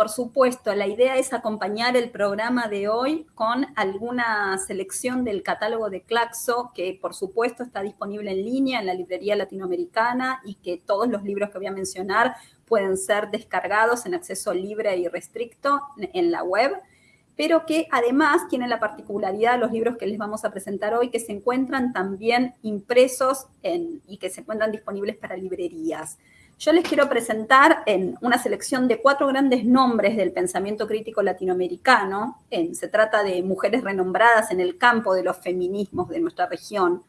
por supuesto, la idea es acompañar el programa de hoy con alguna selección del catálogo de Claxo, que por supuesto está disponible en línea en la librería latinoamericana y que todos los libros que voy a mencionar pueden ser descargados en acceso libre y restricto en la web, pero que además tienen la particularidad los libros que les vamos a presentar hoy, que se encuentran también impresos y que se encuentran disponibles para librerías. Yo les quiero presentar en una selección de cuatro grandes nombres del pensamiento crítico latinoamericano. se trata de mujeres renombradas en el campo de los feminismos de nuestra región.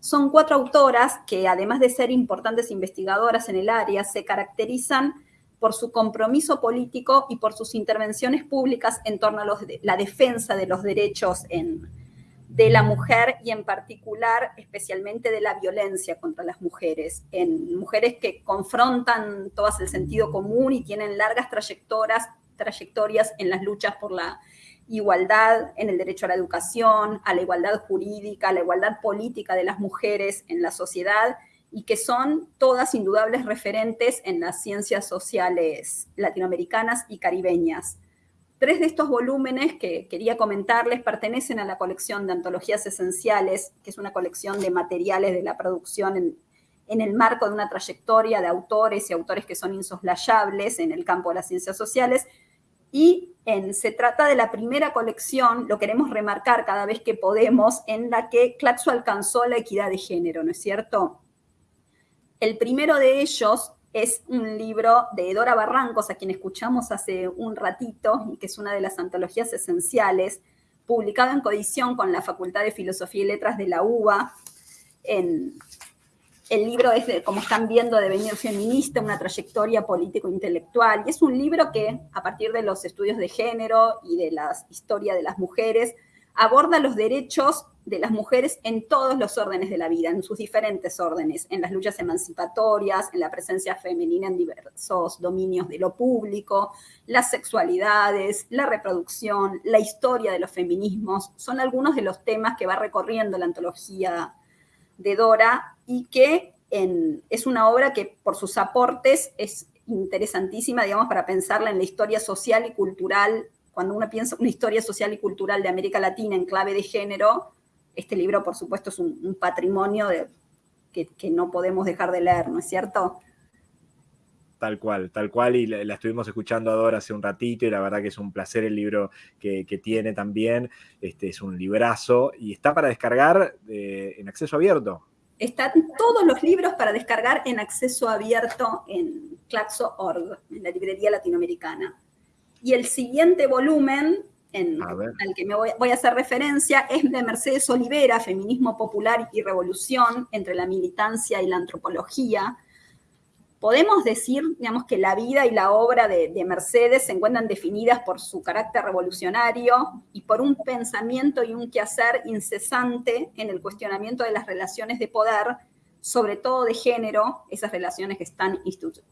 Son cuatro autoras que, además de ser importantes investigadoras en el área, se caracterizan por su compromiso político y por sus intervenciones públicas en torno a la defensa de los derechos en, de la mujer y en particular especialmente de la violencia contra las mujeres, en mujeres que confrontan todas el sentido común y tienen largas trayectorias, trayectorias en las luchas por la igualdad, en el derecho a la educación, a la igualdad jurídica, a la igualdad política de las mujeres en la sociedad y que son todas indudables referentes en las ciencias sociales latinoamericanas y caribeñas. Tres de estos volúmenes que quería comentarles pertenecen a la colección de antologías esenciales, que es una colección de materiales de la producción en, el marco de una trayectoria de autores y autores que son insoslayables en el campo de las ciencias sociales. Y se trata de la primera colección, lo queremos remarcar cada vez que podemos, en la que Claxo alcanzó la equidad de género, ¿no es cierto? El primero de ellos es un libro de Dora Barrancos, a quien escuchamos hace un ratito, y que es una de las antologías esenciales, publicado en codición con la Facultad de Filosofía y Letras de la UBA. el libro es, como están viendo, de venir feminista, una trayectoria político-intelectual, y es un libro que, a partir de los estudios de género y de la historia de las mujeres, aborda los derechos de las mujeres en todos los órdenes de la vida, en sus diferentes órdenes, en las luchas emancipatorias, en la presencia femenina en diversos dominios de lo público, las sexualidades, la reproducción, la historia de los feminismos, son algunos de los temas que va recorriendo la antología de Dora y que es una obra que por sus aportes es interesantísima, digamos, para pensarla en la historia social y cultural cuando uno piensa una historia social y cultural de América Latina en clave de género, este libro, por supuesto, es un, patrimonio que, no podemos dejar de leer, ¿no es cierto? Tal cual, tal cual, y la, estuvimos escuchando ahora hace un ratito y la verdad que es un placer el libro que, tiene también, este es un librazo y está para descargar eh, en acceso abierto. Están todos los libros para descargar en acceso abierto en Claxo.org, en la librería latinoamericana. Y el siguiente volumen al que me voy, a hacer referencia es de Mercedes Olivera, Feminismo Popular y Revolución entre la militancia y la antropología. Podemos decir, digamos, que la vida y la obra de, de Mercedes se encuentran definidas por su carácter revolucionario y por un pensamiento y un quehacer incesante en el cuestionamiento de las relaciones de poder, sobre todo de género, esas relaciones que están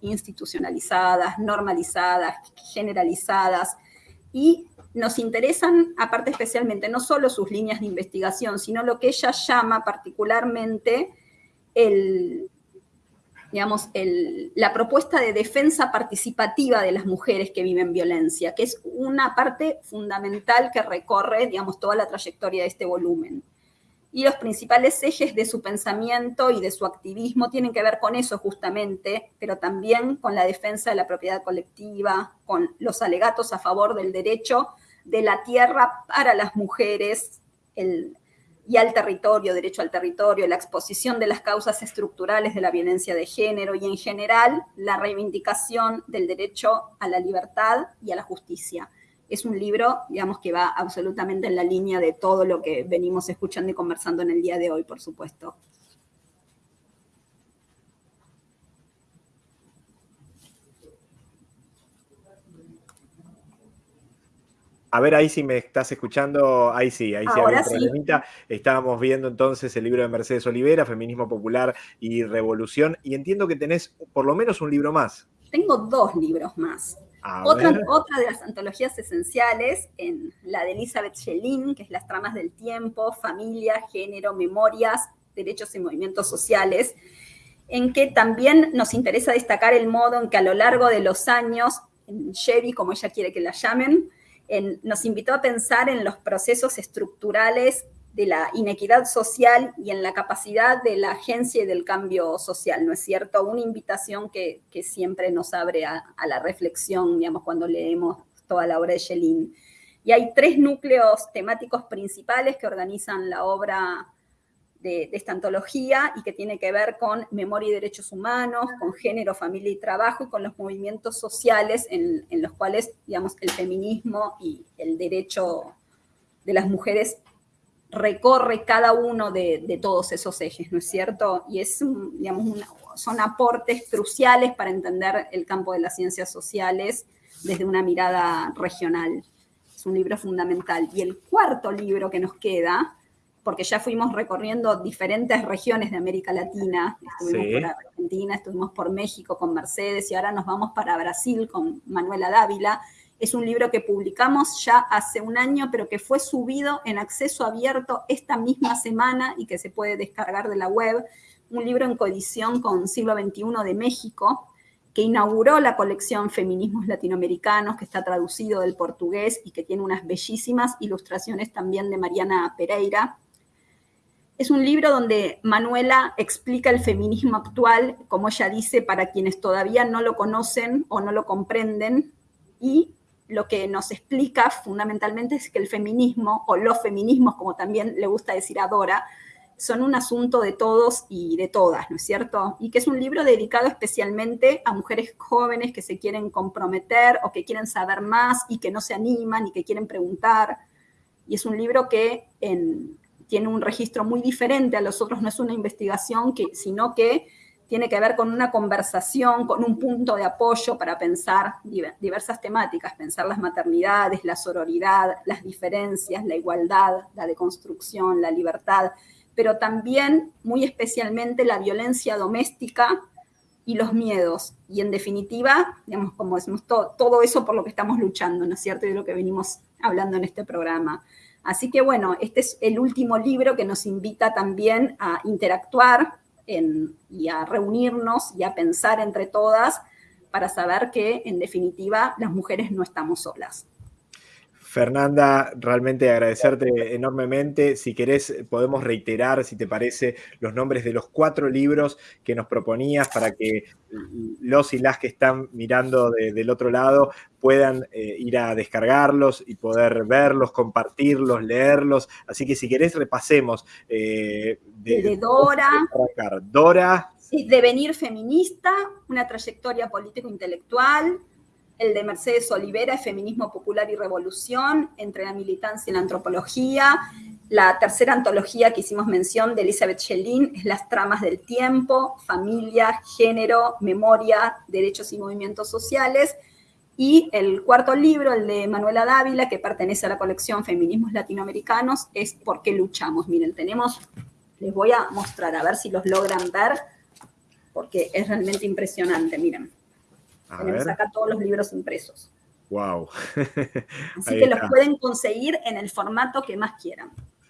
institucionalizadas, normalizadas, generalizadas, y nos interesan, aparte especialmente, no solo sus líneas de investigación, sino lo que ella llama particularmente el, digamos, la propuesta de defensa participativa de las mujeres que viven violencia, que es una parte fundamental que recorre, digamos, toda la trayectoria de este volumen. Y los principales ejes de su pensamiento y de su activismo tienen que ver con eso justamente, pero también con la defensa de la propiedad colectiva, con los alegatos a favor del derecho de la tierra para las mujeres y al territorio, derecho al territorio, la exposición de las causas estructurales de la violencia de género y en general la reivindicación del derecho a la libertad y a la justicia es un libro, digamos, que va absolutamente en la línea de todo lo que venimos escuchando y conversando en el día de hoy, por supuesto. A ver, ahí sí me estás escuchando, ahí sí, ahí sí Ahora sí. Estábamos viendo entonces el libro de Mercedes Olivera, Feminismo Popular y Revolución, y entiendo que tenés por lo menos un libro más. Tengo dos libros más. Otra, otra, de las antologías esenciales, en la de Elizabeth Schelin, que es Las tramas del tiempo, familia, género, memorias, derechos y movimientos sociales, en que también nos interesa destacar el modo en que a lo largo de los años en Chevy, como ella quiere que la llamen, nos invitó a pensar en los procesos estructurales de la inequidad social y en la capacidad de la agencia y del cambio social, ¿no es cierto? Una invitación que, siempre nos abre a, la reflexión, digamos, cuando leemos toda la obra de Schelin. Y hay tres núcleos temáticos principales que organizan la obra de, esta antología y que tiene que ver con memoria y derechos humanos, con género, familia y trabajo y con los movimientos sociales en, los cuales, digamos, el feminismo y el derecho de las mujeres recorre cada uno de, todos esos ejes, ¿no es cierto? Y es, digamos, son aportes cruciales para entender el campo de las ciencias sociales desde una mirada regional. Es un libro fundamental. Y el cuarto libro que nos queda porque ya fuimos recorriendo diferentes regiones de América Latina. Estuvimos por Argentina, estuvimos por México con Mercedes y ahora nos vamos para Brasil con Manuela Dávila. Es un libro que publicamos ya hace un año, pero que fue subido en acceso abierto esta misma semana y que se puede descargar de la web. Un libro en coedición con Siglo XXI de México, que inauguró la colección Feminismos Latinoamericanos, que está traducido del portugués y que tiene unas bellísimas ilustraciones también de Mariana Pereira. Es un libro donde Manuela explica el feminismo actual, como ella dice, para quienes todavía no lo conocen o no lo comprenden, y lo que nos explica fundamentalmente es que el feminismo, o los feminismos, como también le gusta decir a Dora, son un asunto de todos y de todas, ¿no es cierto? Y que es un libro dedicado especialmente a mujeres jóvenes que se quieren comprometer o que quieren saber más y que no se animan y que quieren preguntar. Y es un libro que en, tiene un registro muy diferente a los otros, no es una investigación, que, sino que tiene que ver con una conversación, con un punto de apoyo para pensar diversas temáticas, pensar las maternidades, la sororidad, las diferencias, la igualdad, la deconstrucción, la libertad, pero también muy especialmente la violencia doméstica y los miedos. Y en definitiva, digamos, como decimos, todo, todo eso por lo que estamos luchando, ¿no es cierto? Y de lo que venimos hablando en este programa. Así que bueno, este es el último libro que nos invita también a interactuar y a reunirnos y a pensar entre todas para saber que en definitiva las mujeres no estamos solas. Fernanda, realmente agradecerte enormemente. Si querés, podemos reiterar, si te parece, los nombres de los cuatro libros que nos proponías para que los y las que están mirando del otro lado puedan eh, ir a descargarlos y poder verlos, compartirlos, leerlos. Así que si querés, repasemos. Eh, de, de Dora. Dora. Devenir feminista, una trayectoria político-intelectual, el de Mercedes Olivera, Feminismo Popular y Revolución, entre la militancia y la antropología. La tercera antología que hicimos mención de Elizabeth Schellin es Las tramas del tiempo, familia, género, memoria, derechos y movimientos sociales. Y el cuarto libro, el de Manuela Dávila, que pertenece a la colección Feminismos Latinoamericanos, es ¿Por qué luchamos? Miren, tenemos, les voy a mostrar, a ver si los logran ver, porque es realmente impresionante, miren. Tenemos acá todos los libros impresos. Wow. Así que los pueden conseguir en el formato que más quieran.